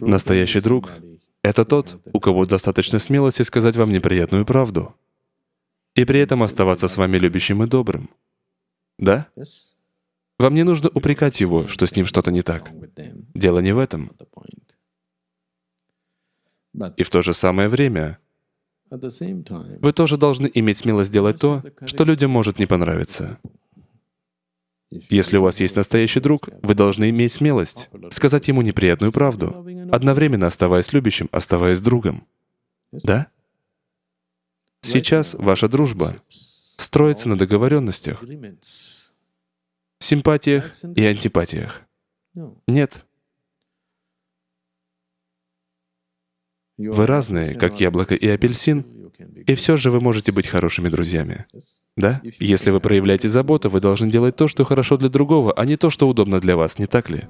Настоящий друг — это тот, у кого достаточно смелости сказать вам неприятную правду и при этом оставаться с вами любящим и добрым. Да? Вам не нужно упрекать его, что с ним что-то не так. Дело не в этом. И в то же самое время вы тоже должны иметь смелость делать то, что людям может не понравиться. Если у вас есть настоящий друг, вы должны иметь смелость сказать ему неприятную правду, одновременно оставаясь любящим, оставаясь другом. Да? Сейчас ваша дружба строится на договоренностях, симпатиях и антипатиях. Нет. Вы разные, как яблоко и апельсин, и все же вы можете быть хорошими друзьями. Да? Если вы проявляете заботу, вы должны делать то, что хорошо для другого, а не то, что удобно для вас, не так ли?